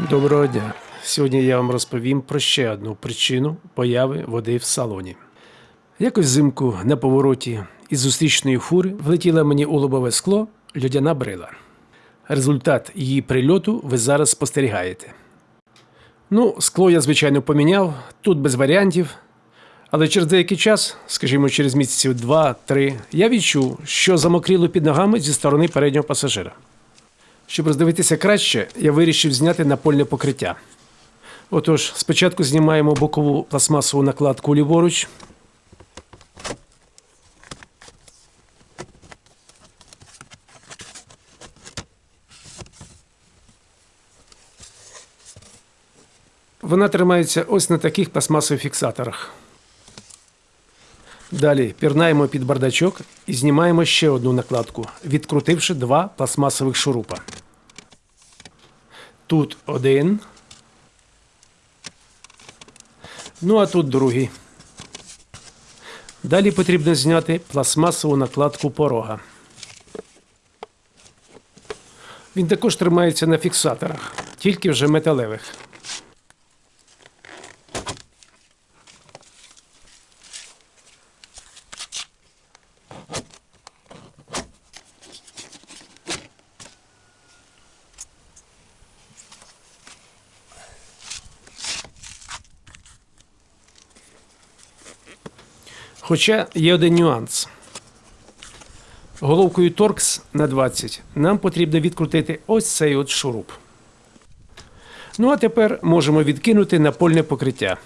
Доброго дня. Сьогодні я вам розповім про ще одну причину появи води в салоні. Якось взимку на повороті із зустрічної фури влетіла мені у лобове скло льодяна брила. Результат її прильоту ви зараз спостерігаєте. Ну, скло я, звичайно, поміняв, тут без варіантів. Але через деякий час, скажімо, через місяців два-три, я відчув, що замокріло під ногами зі сторони переднього пасажира. Щоб роздивитися краще, я вирішив зняти напольне покриття. Отож, спочатку знімаємо бокову пластмасову накладку ліворуч. Вона тримається ось на таких пластмасових фіксаторах. Далі пірнаємо під бардачок і знімаємо ще одну накладку, відкрутивши два пластмасових шурупа. Тут один. Ну а тут другий. Далі потрібно зняти пластмасову накладку порога. Він також тримається на фіксаторах, тільки вже металевих. Хоча є один нюанс. Головкою торкс на 20 нам потрібно відкрутити ось цей от шуруп. Ну а тепер можемо відкинути напольне покриття.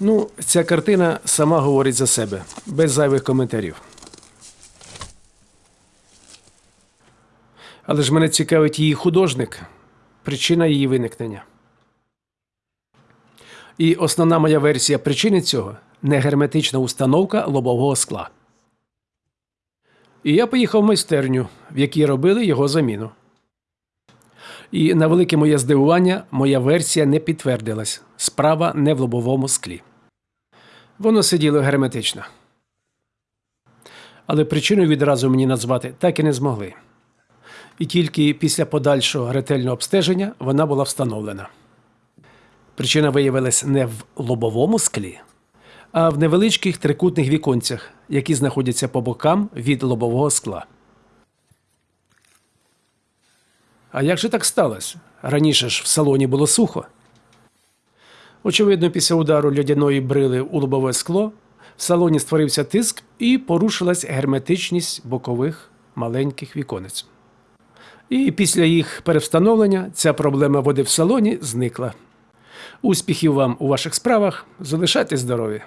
Ну, ця картина сама говорить за себе, без зайвих коментарів. Але ж мене цікавить її художник, причина її виникнення. І основна моя версія причини цього негерметична установка лобового скла. І я поїхав в майстерню, в якій робили його заміну. І на велике моє здивування, моя версія не підтвердилась. Справа не в лобовому склі. Воно сиділо герметично. Але причину відразу мені назвати так і не змогли і тільки після подальшого ретельного обстеження вона була встановлена. Причина виявилась не в лобовому склі, а в невеличких трикутних віконцях, які знаходяться по бокам від лобового скла. А як же так сталося? Раніше ж в салоні було сухо. Очевидно, після удару льодяної брили у лобове скло в салоні створився тиск і порушилась герметичність бокових маленьких віконець. І після їх перевстановлення ця проблема води в салоні зникла. Успіхів вам у ваших справах, залишайтесь здорові!